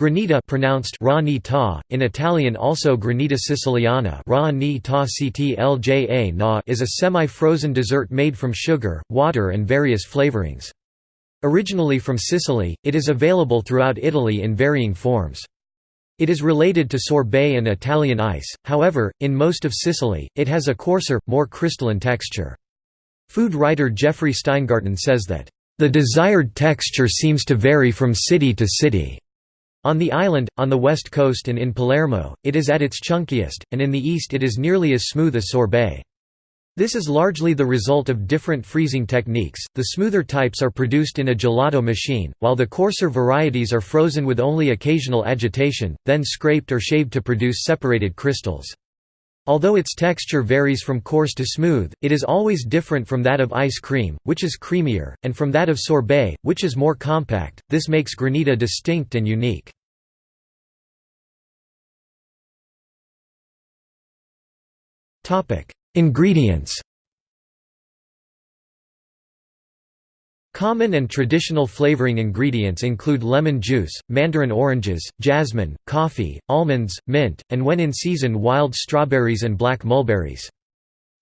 Granita pronounced ra in Italian also granita siciliana ra na is a semi-frozen dessert made from sugar, water and various flavorings. Originally from Sicily, it is available throughout Italy in varying forms. It is related to sorbet and Italian ice, however, in most of Sicily, it has a coarser, more crystalline texture. Food writer Jeffrey Steingarten says that, "...the desired texture seems to vary from city to city." On the island, on the west coast and in Palermo, it is at its chunkiest, and in the east it is nearly as smooth as sorbet. This is largely the result of different freezing techniques. The smoother types are produced in a gelato machine, while the coarser varieties are frozen with only occasional agitation, then scraped or shaved to produce separated crystals. Although its texture varies from coarse to smooth, it is always different from that of ice cream, which is creamier, and from that of sorbet, which is more compact. This makes granita distinct and unique. Topic: Ingredients. Common and traditional flavoring ingredients include lemon juice, mandarin oranges, jasmine, coffee, almonds, mint, and when in season wild strawberries and black mulberries.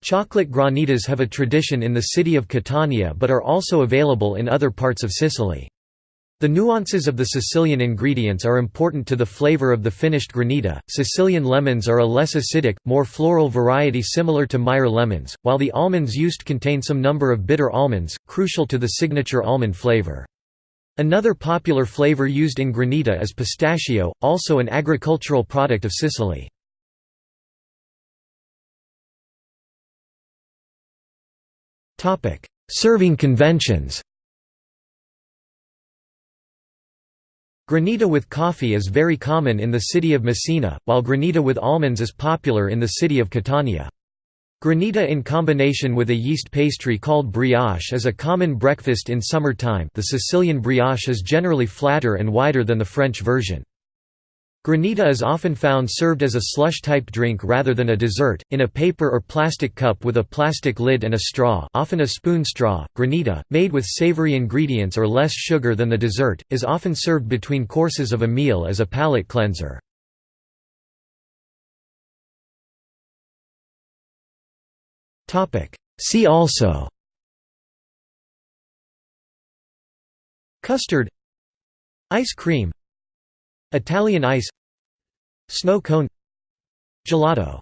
Chocolate granitas have a tradition in the city of Catania but are also available in other parts of Sicily. The nuances of the Sicilian ingredients are important to the flavor of the finished granita. Sicilian lemons are a less acidic, more floral variety similar to Meyer lemons, while the almonds used contain some number of bitter almonds, crucial to the signature almond flavor. Another popular flavor used in granita is pistachio, also an agricultural product of Sicily. Serving conventions Granita with coffee is very common in the city of Messina, while granita with almonds is popular in the city of Catania. Granita in combination with a yeast pastry called brioche is a common breakfast in summer time the Sicilian brioche is generally flatter and wider than the French version. Granita is often found served as a slush-type drink rather than a dessert, in a paper or plastic cup with a plastic lid and a straw often a spoon straw. Granita, made with savory ingredients or less sugar than the dessert, is often served between courses of a meal as a palate cleanser. See also Custard Ice cream Italian ice Snow cone Gelato